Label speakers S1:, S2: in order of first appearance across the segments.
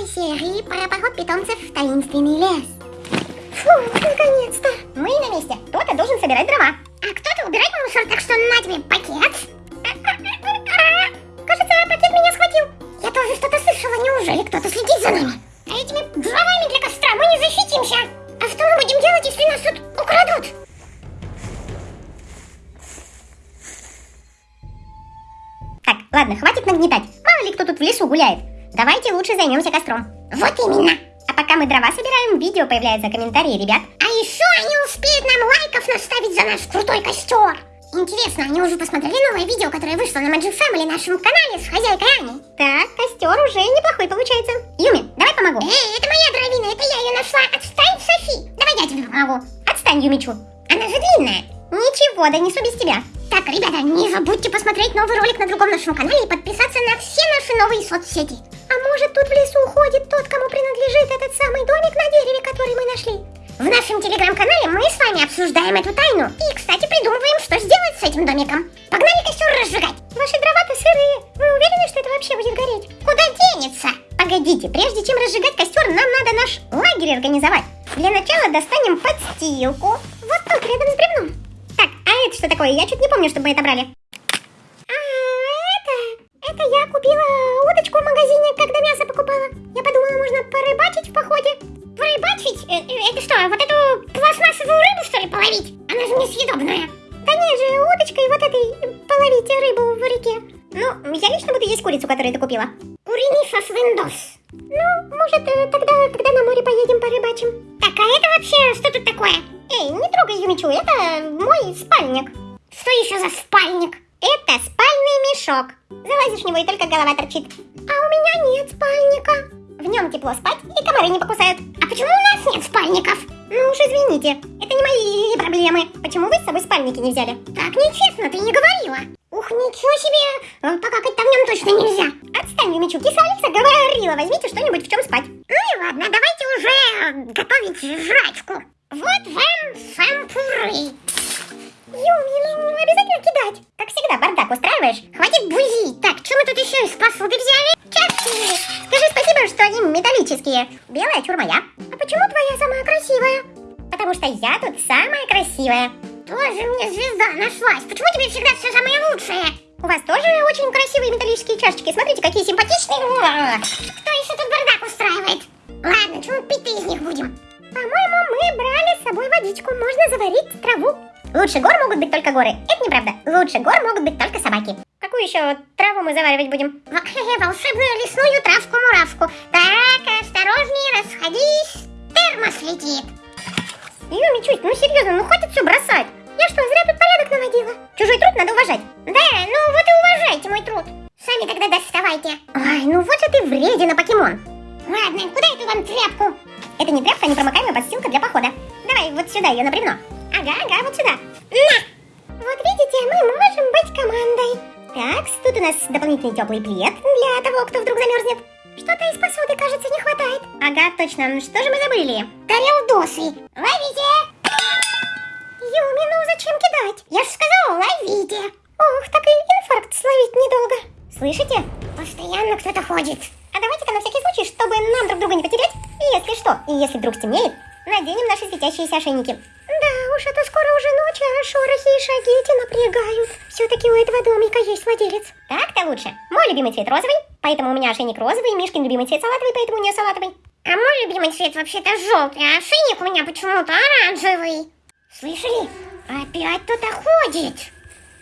S1: новой серии про поход питомцев в таинственный лес. Фу, наконец-то.
S2: Мы на месте. Кто-то должен собирать дрова.
S1: А кто-то убирать мусор, так что на тебе пакет.
S2: Кажется, пакет меня схватил.
S1: Я тоже что-то слышала. Неужели кто-то следит за нами? А этими дровами для костра мы не защитимся. А что мы будем делать, если нас тут украдут?
S2: Так, ладно, хватит нагнетать. Мало ли кто тут в лесу гуляет. Давайте лучше займемся костром.
S1: Вот именно.
S2: А пока мы дрова собираем, видео появляются комментарии ребят.
S1: А еще они успеют нам лайков наставить за наш крутой костер. Интересно, они уже посмотрели новое видео, которое вышло на Magic Family нашем канале с хозяйкой Аней?
S2: Так, костер уже неплохой получается. Юми, давай помогу.
S1: Эй, это моя дровина, это я ее нашла. Отстань, Софи. Давай я тебе помогу.
S2: Отстань, Юмичу.
S1: Она же длинная.
S2: Ничего, донесу без тебя.
S1: Так, ребята, не забудьте посмотреть новый ролик на другом нашем канале и подписаться на все наши новые соцсети.
S2: А может тут в лесу ходит тот, кому принадлежит этот самый домик на дереве, который мы нашли?
S1: В нашем телеграм-канале мы с вами обсуждаем эту тайну и, кстати, придумываем, что сделать с этим домиком. Погнали костер разжигать.
S2: Ваши дрова-то сырые. Вы уверены, что это вообще будет гореть?
S1: Куда денется?
S2: Погодите, прежде чем разжигать костер, нам надо наш лагерь организовать. Для начала достанем подстилку. Вот тут, рядом с бревном. Так, а это что такое? Я чуть не помню, чтобы мы это брали.
S1: Это что, вот эту пластмассовую рыбу, что ли, половить? Она же несъедобная.
S2: Да нет же, удочкой вот этой половить рыбу в реке. Ну, я лично буду есть курицу, которую ты купила.
S1: Куриный сосвиндос.
S2: Ну, может, э, тогда, когда на море поедем порыбачим.
S1: Так, а это вообще что тут такое?
S2: Эй, не трогай Юмичу, это мой спальник.
S1: Что еще за спальник?
S2: Это спальный мешок. Залазишь в него и только голова торчит.
S1: А у меня нет спальника.
S2: В нем тепло спать и комары не покусают.
S1: А почему у нас нет спальников?
S2: Ну уж извините, это не мои проблемы. Почему вы с собой спальники не взяли?
S1: Так нечестно, ты не говорила. Ух, ничего себе, э, покакать-то в нем точно нельзя.
S2: Отстань, Юмичу, киса Алиса говорила, возьмите что-нибудь в чем спать.
S1: Ну и ладно, давайте уже э, готовить жрачку. Вот вам сампуры.
S2: Юми, ну обязательно кидать. Как всегда, бардак устраиваешь?
S1: Хватит бузить. Так, что мы тут еще из посуды взяли? Чашки.
S2: Скажи спасибо, что они металлические. Белая чур моя.
S1: А почему твоя самая красивая?
S2: Потому что я тут самая красивая.
S1: Тоже мне звезда нашлась. Почему тебе всегда все самое лучшее?
S2: У вас тоже очень красивые металлические чашечки. Смотрите, какие симпатичные.
S1: Кто еще тут бардак устраивает? Ладно, чего пить-то из них будем?
S2: По-моему, мы брали с собой водичку. Можно заварить траву. Лучше гор могут быть только горы. Это неправда. Лучше гор могут быть только собаки. Какую еще траву мы заваривать будем?
S1: Волшебную лесную травку-муравку. Так, осторожнее, расходись. Термос летит.
S2: Чуть, ну серьезно, ну хватит все бросать. Я что, зря тут порядок наводила? Чужой труд надо уважать.
S1: Да, ну вот и уважайте мой труд. Сами тогда доставайте.
S2: Ай, ну вот же ты вредина, покемон.
S1: Ладно, куда эту вам тряпку?
S2: Это не тряпка, а непромокаемая подстилка для похода. Давай вот сюда ее на бревно. Ага, ага, вот сюда.
S1: На!
S2: Вот видите, мы можем быть командой. Так, тут у нас дополнительный теплый плед для того, кто вдруг замерзнет.
S1: Что-то из посуды, кажется, не хватает.
S2: Ага, точно. Ну Что же мы забыли?
S1: Тарелдосы. Ловите!
S2: Юми, ну зачем кидать?
S1: Я же сказала, ловите.
S2: Ох, так и инфаркт словить недолго. Слышите?
S1: Постоянно кто-то ходит.
S2: А давайте-ка на всякий случай, чтобы нам друг друга не потерять, если что, и если вдруг стемнеет, наденем наши светящиеся ошейники.
S1: Уж, это скоро уже ночь, а шорохи и шаги эти напрягают. Все-таки у этого домика есть владелец.
S2: Так-то лучше. Мой любимый цвет розовый, поэтому у меня ошейник розовый, Мишкин любимый цвет салатовый, поэтому у нее салатовый.
S1: А мой любимый цвет вообще-то желтый, а ошейник у меня почему-то оранжевый. Слышали? Опять кто-то ходит.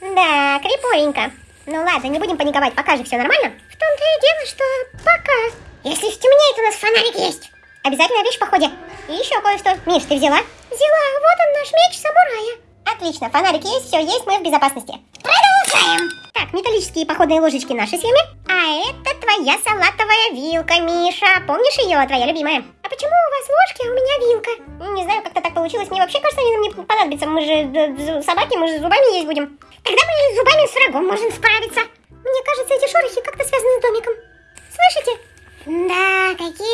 S2: Да, криповенько. Ну ладно, не будем паниковать, пока же все нормально.
S1: В том-то и дело, что пока. Если стемнеет, у нас фонарик есть.
S2: Обязательная вещь в походе. И еще кое-что. Миш, ты взяла?
S1: Взяла. Вот он, наш меч самурая.
S2: Отлично, фонарик есть, все есть, мы в безопасности.
S1: Продолжаем.
S2: Так, металлические походные ложечки наши с Юми. А это твоя салатовая вилка, Миша. Помнишь ее, твоя любимая?
S1: А почему у вас ложки, а у меня вилка?
S2: Не знаю, как-то так получилось. Мне вообще кажется, они нам не понадобятся. Мы же собаки, мы же зубами есть будем.
S1: Тогда мы зубами с врагом можем справиться.
S2: Мне кажется, эти шорохи как-то связаны с домиком. Слышите?
S1: Да, какие-то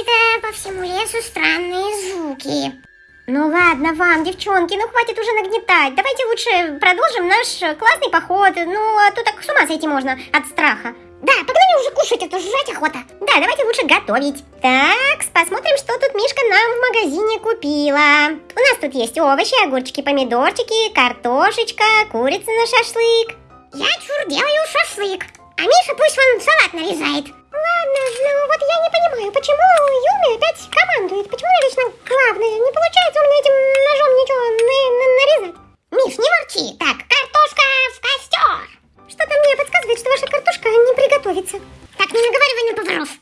S2: девчонки, ну хватит уже нагнетать. Давайте лучше продолжим наш классный поход. Ну, а то так с ума сойти можно от страха.
S1: Да, погнали уже кушать, а то жрать охота.
S2: Да, давайте лучше готовить. Так, посмотрим, что тут Мишка нам в магазине купила. У нас тут есть овощи, огурчики, помидорчики, картошечка, курица на шашлык.
S1: Я чур делаю шашлык, а Миша пусть вон салат нарезает.
S2: Ладно, ну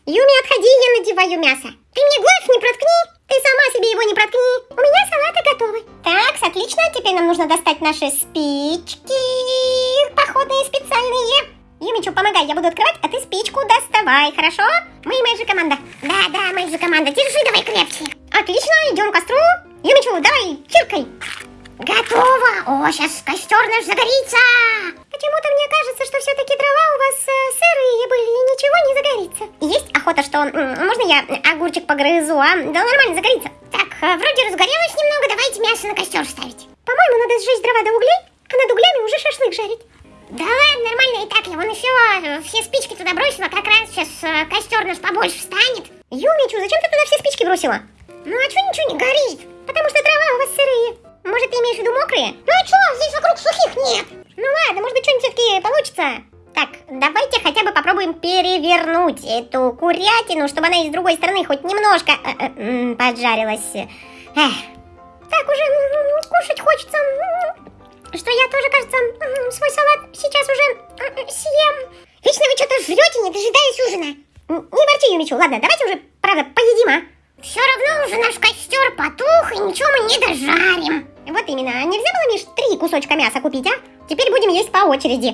S2: Юми, отходи, я надеваю мясо.
S1: Ты мне глаз не проткни.
S2: Ты сама себе его не проткни. У меня салаты готовы. Так, отлично. Теперь нам нужно достать наши спички. Походные специальные. Юмичу, помогай, я буду открывать, а ты спичку доставай, хорошо? Мы же команда.
S1: Да, да, мы же команда. Держи давай крепче.
S2: Отлично, идем к костру. Юмичу, давай, чиркай.
S1: Готово. О, сейчас костер наш загорится.
S2: Почему-то мне кажется, что все-таки дрова у вас э, сырые были и ничего не загорится. Есть охота, что... м, можно я огурчик погрызу, а? Да нормально, загорится.
S1: Так, э, вроде разгорелось немного. Давайте мясо на костер ставить.
S2: По-моему, надо сжечь дрова до углей, а над углями уже шашлык жарить.
S1: Да ладно, нормально и так. Я вон еще э, все спички туда бросила. Как раз сейчас э, костер наш побольше станет.
S2: Юмичу, зачем ты туда все спички бросила?
S1: Ну а что ничего не горит?
S2: Потому что дрова у вас сырые. Может, ты имеешь в виду мокрые?
S1: Ну а что, здесь вокруг сухих нет.
S2: Ну ладно, может быть, что-нибудь все-таки получится. Давайте хотя бы попробуем перевернуть эту курятину, чтобы она и с другой стороны хоть немножко э, э, поджарилась. Эх. Так уже м, кушать хочется. Что я тоже, кажется, свой салат сейчас уже м, съем.
S1: Вечно вы что-то жрете, не дожидаясь ужина.
S2: Не ворчи, Юмичу, ладно, давайте уже, правда, поедим, а?
S1: Все равно уже наш костер потух, и ничего мы не дожарим.
S2: Вот именно, а нельзя было, Миш, три кусочка мяса купить, а? Теперь будем есть по очереди.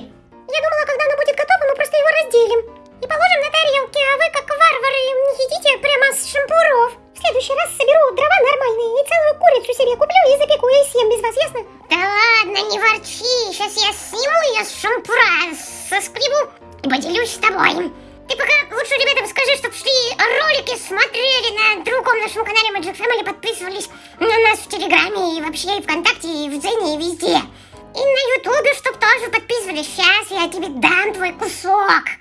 S2: Я думала, когда оно будет готово, мы просто его разделим. И положим на тарелки, а вы, как варвары, едите прямо с шампуров. В следующий раз соберу дрова нормальные и целую курицу себе куплю и запеку и съем без вас, ясно?
S1: Да ладно, не ворчи. Сейчас я сниму ее с шампура, соскребу и поделюсь с тобой. Ты пока лучше ребятам скажи, чтоб шли ролики смотрели на другом нашем канале Magic Family, подписывались на нас в Телеграме и вообще и ВКонтакте, и в Дзене, и везде. И на Ютубе, чтоб тоже подписывались. Сейчас я тебе дам твой кусок.